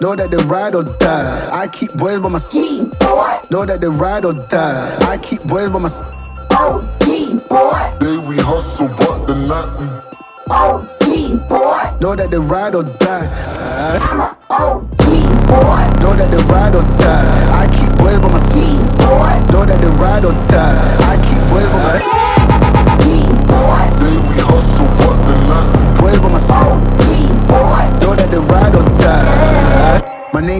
Know that they ride or die. I keep boys by my boy. Know that they ride or die. I keep boys by my side. OG boy. Day we hustle, but the night we OG boy. Know that they ride or die. I'm a OG boy. Know that they ride or die. I keep boys by my boy. Know that they ride or die. I keep boys by my G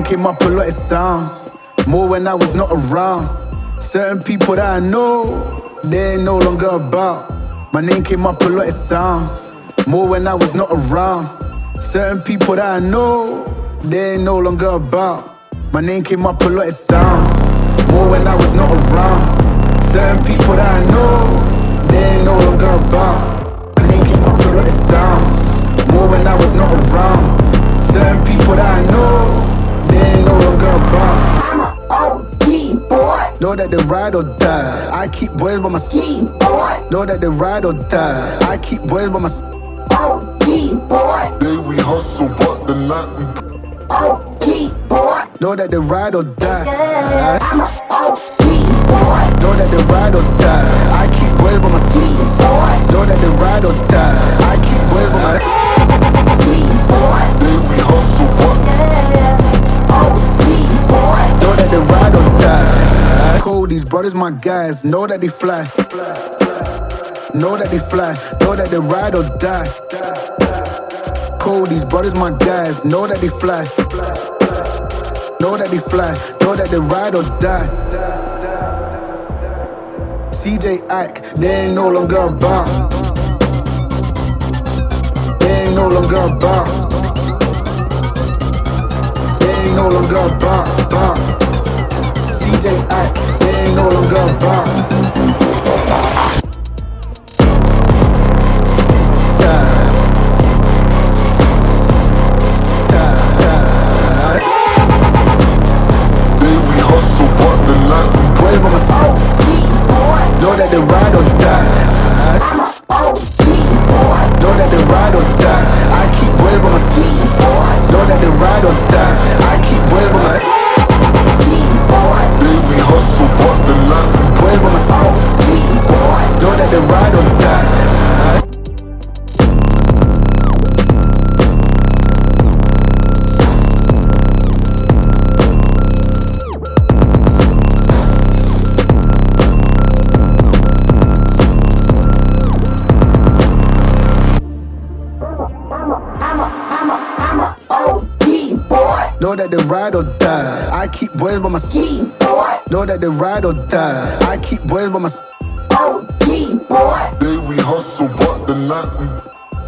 came up a lot, it sounds. More when I was not around. Certain people that I know, they ain't no longer about. My name came up a lot, it sounds. More when I was not around. Certain people that I know, they ain't no longer about. My name came up a lot, it sounds. More when I was not around. Certain people that I know, they ain't no longer about. My name came up a lot, it sounds. Ride or die. I keep boys by my G boy. Know that they ride or die. I keep boys by my OG oh, boy. day we hustle, but the night we OG oh, boy. Know that they ride or die. I'm a oh, OG boy. Know that they ride or die. I keep boys by my G boy. Know that they ride or die. I keep boys Cold, these my guys. Know that they fly. Know that they fly. Know that they ride or die. These brothers my guys. Know that they fly. Know that they fly. Know that they ride or die. CJ Ike, they ain't no longer about. They ain't no longer about. They ain't no longer about. about. CJ Ike, they ain't no longer about. Know that they ride or die. I keep boys by my side. Know that they ride or die. I keep boys by my side. OG oh, boy. day we hustle, but the night we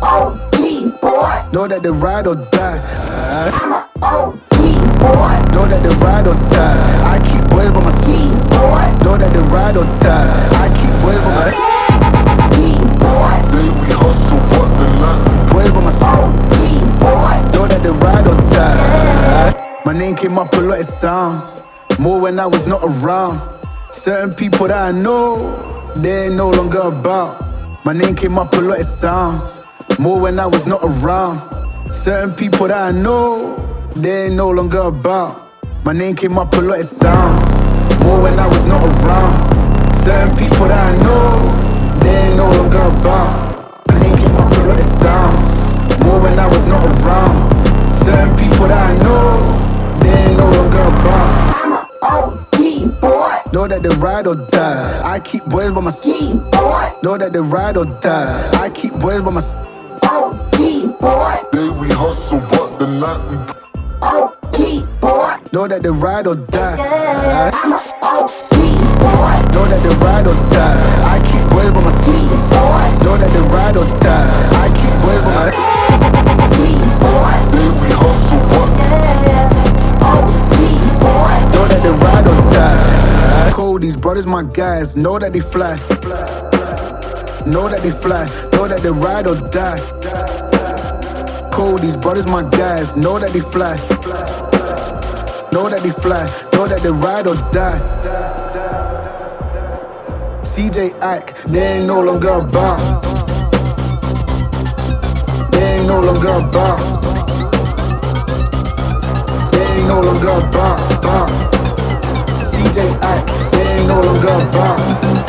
oh, OG boy. Know that they ride or die. I'm a OG came up a lot, it sounds. More when I was not around. Certain people that I know, they ain't no longer about. My name came up a lot, of sounds. More when I was not around. Certain people that I know, they ain't no longer about. My name came up a lot, of sounds. More when I was not around. Certain people that I know, they ain't no longer about. My name came up a lot, of sounds. That they ride or die. I keep boys by my side. Know that they ride or die. I keep boys by my side. OG oh, boy. day we hustle, but the night we OG oh, boy. Know that they ride or die. I'm a oh, OG boy. Know that they ride or die. I keep boys by my side. Know that they ride or die. I keep boys by my side. My guys. Know that they fly. Know that they fly. Know that they ride or die. Cold, these brothers my guys. Know that they fly. Know that they fly. Know that they ride or die. CJ Ike, they ain't no longer about. They ain't no longer about. They ain't no longer about. about. CJ, they ain't no longer bound.